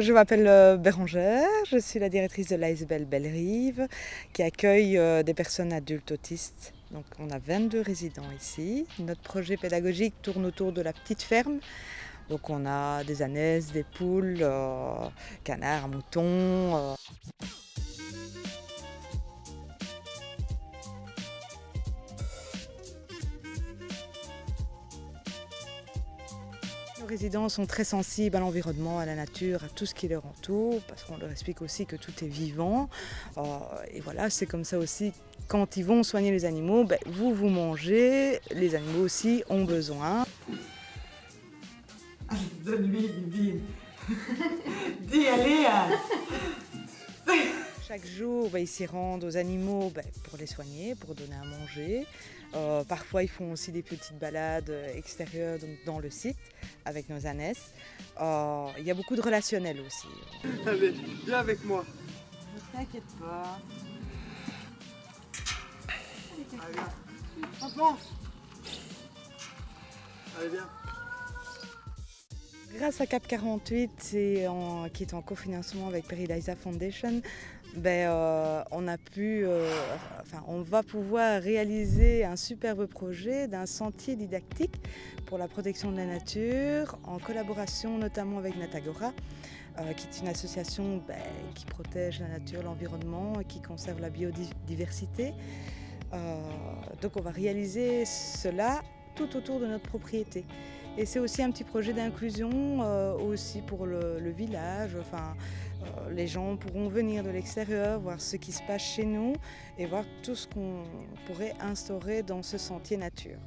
Je m'appelle euh, Bérangère, je suis la directrice de l'Aisbel Bellerive qui accueille euh, des personnes adultes autistes. Donc on a 22 résidents ici. Notre projet pédagogique tourne autour de la petite ferme. Donc on a des ânesses, des poules, euh, canards, moutons. Résidents sont très sensibles à l'environnement, à la nature, à tout ce qui leur entoure, parce qu'on leur explique aussi que tout est vivant. Euh, et voilà, c'est comme ça aussi, quand ils vont soigner les animaux, ben, vous, vous mangez, les animaux aussi ont besoin. Donne-lui, Bibi. Dis, allez hein. Chaque jour, bah, ils s'y rendent aux animaux bah, pour les soigner, pour donner à manger. Euh, parfois, ils font aussi des petites balades extérieures donc dans le site avec nos ânesses. Euh, il y a beaucoup de relationnel aussi. Allez, viens avec moi. Ne t'inquiète pas. Allez, viens. Allez, viens. Grâce à Cap 48, qui est en cofinancement avec Peridaisa Foundation, ben, euh, on a pu, euh, enfin, on va pouvoir réaliser un superbe projet d'un sentier didactique pour la protection de la nature, en collaboration notamment avec Natagora, euh, qui est une association ben, qui protège la nature, l'environnement, qui conserve la biodiversité. donc on va réaliser cela tout autour de notre propriété. Et c'est aussi un petit projet d'inclusion euh, aussi pour le, village. Enfin, euh, les gens pourront venir de l'extérieur, voir ce qui se passe chez nous et voir tout ce qu'on pourrait instaurer dans ce sentier nature.